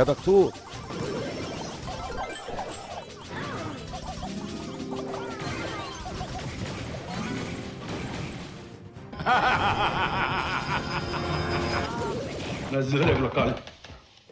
Cada tu. Nazire lokal.